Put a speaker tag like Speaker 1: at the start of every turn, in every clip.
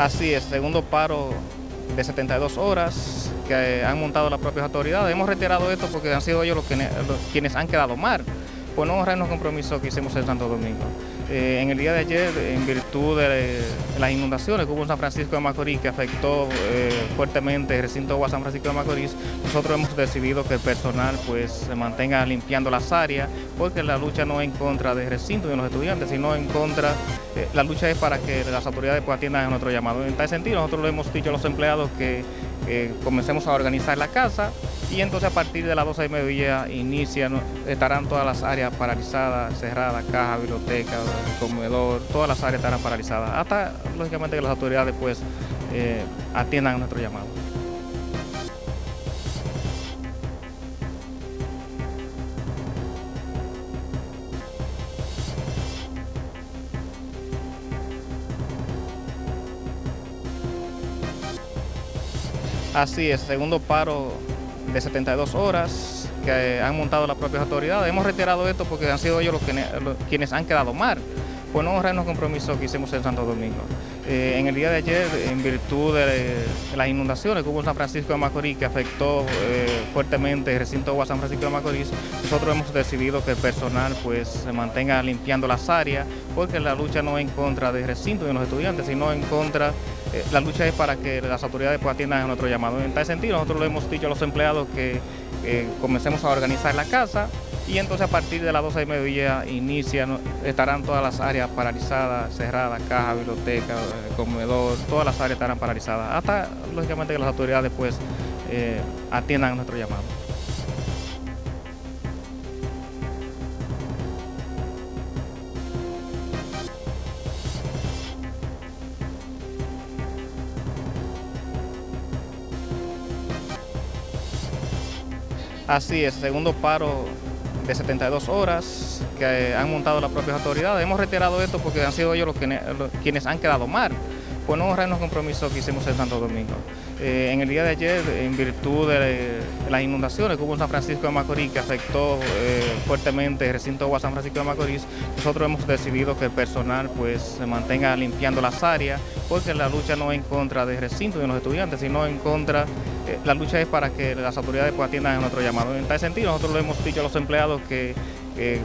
Speaker 1: Así es, segundo paro de 72 horas que han montado las propias autoridades. Hemos retirado esto porque han sido ellos los, quienes han quedado mal por no honrar los compromisos que hicimos en Santo Domingo. Eh, en el día de ayer, en virtud de las inundaciones que hubo en San Francisco de Macorís, que afectó eh, fuertemente el recinto de San Francisco de Macorís, nosotros hemos decidido que el personal pues, se mantenga limpiando las áreas, porque la lucha no es en contra del recinto de los estudiantes, sino en contra, eh, la lucha es para que las autoridades pues, atiendan a nuestro llamado. En tal sentido, nosotros le hemos dicho a los empleados que comencemos a organizar la casa y entonces a partir de las 12 y mediodía inician, estarán todas las áreas paralizadas, cerradas, caja, biblioteca, comedor, todas las áreas estarán paralizadas, hasta lógicamente que las autoridades pues eh, atiendan nuestro llamado. Así es, segundo paro de 72 horas que han montado las propias autoridades. Hemos retirado esto porque han sido ellos los, quienes han quedado mal por no honrar los compromisos que hicimos en Santo Domingo. Eh, en el día de ayer, en virtud de, las inundaciones que hubo en San Francisco de Macorís, que afectó eh, fuertemente el recinto de San Francisco de Macorís, nosotros hemos decidido que el personal pues, se mantenga limpiando las áreas, porque la lucha no es en contra del recinto de los estudiantes, sino en contra eh, la lucha es para que las autoridades pues, atiendan a nuestro llamado. En tal sentido, nosotros le hemos dicho a los empleados que comencemos a organizar la casa y entonces a partir de las 12 y mediodía inician, estarán todas las áreas paralizadas, cerradas, caja, biblioteca, comedor, todas las áreas estarán paralizadas, hasta lógicamente que las autoridades pues eh, atiendan a nuestro llamado. Así es, segundo paro de 72 horas que han montado las propias autoridades. Hemos retirado esto porque han sido ellos los, quienes han quedado mal por no honrar los compromisos que hicimos en Santo Domingo. Eh, en el día de ayer, en virtud de las inundaciones que hubo en San Francisco de Macorís, que afectó eh, fuertemente el recinto de San Francisco de Macorís, nosotros hemos decidido que el personal pues, se mantenga limpiando las áreas, porque la lucha no es en contra del recinto de los estudiantes, sino en contra eh, la lucha es para que las autoridades pues, atiendan a nuestro llamado. En tal sentido, nosotros le hemos dicho a los empleados que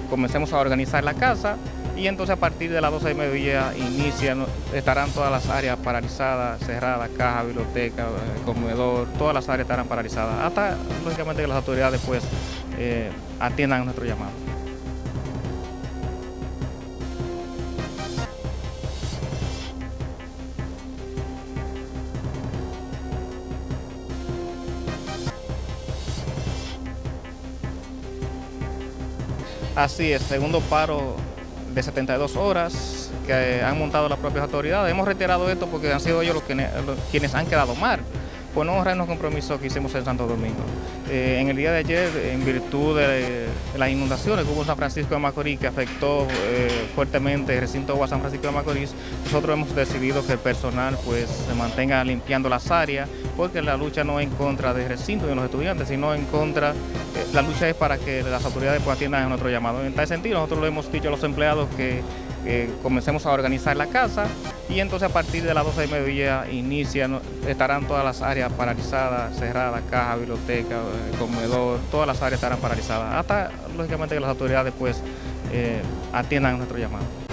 Speaker 1: comencemos a organizar la casa y entonces a partir de las 12 y mediodía inician, estarán todas las áreas paralizadas, cerradas, caja, biblioteca, comedor, todas las áreas estarán paralizadas, hasta lógicamente que las autoridades pues eh, atiendan nuestro llamado. Así es, segundo paro de 72 horas que han montado las propias autoridades. Hemos retirado esto porque han sido ellos los, quienes han quedado mal por no honrar los compromisos que hicimos en Santo Domingo. Eh, en el día de ayer, en virtud de, las inundaciones que hubo en San Francisco de Macorís, que afectó eh, fuertemente el recinto de San Francisco de Macorís, nosotros hemos decidido que el personal pues, se mantenga limpiando las áreas, porque la lucha no es en contra del recinto de los estudiantes, sino en contra, eh, la lucha es para que las autoridades pues, atiendan a nuestro llamado. En tal sentido, nosotros le hemos dicho a los empleados que comencemos a organizar la casa y entonces a partir de las 12 y mediodía inician, estarán todas las áreas paralizadas, cerradas, caja, biblioteca, eh, comedor, todas las áreas estarán paralizadas, hasta lógicamente que las autoridades pues eh, atiendan nuestro llamado.